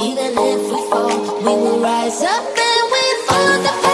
Even if we fall, we will rise up and we follow the